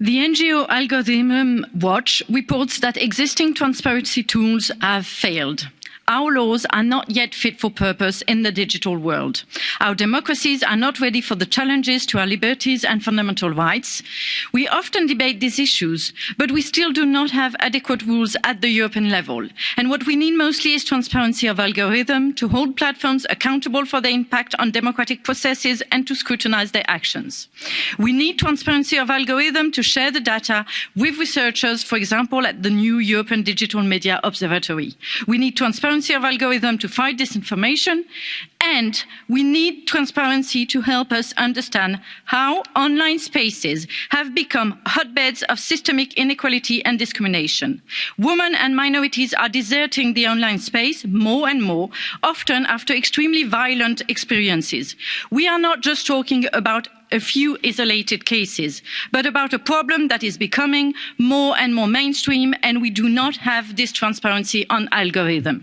The NGO Algorithm Watch reports that existing transparency tools have failed our laws are not yet fit for purpose in the digital world. Our democracies are not ready for the challenges to our liberties and fundamental rights. We often debate these issues, but we still do not have adequate rules at the European level. And what we need mostly is transparency of algorithm to hold platforms accountable for their impact on democratic processes and to scrutinise their actions. We need transparency of algorithm to share the data with researchers, for example, at the new European Digital Media Observatory. We need transparency transparency of algorithms to fight disinformation and we need transparency to help us understand how online spaces have become hotbeds of systemic inequality and discrimination. women and minorities are deserting the online space more and more often after extremely violent experiences. we are not just talking about a few isolated cases but about a problem that is becoming more and more mainstream and we do not have this transparency on algorithms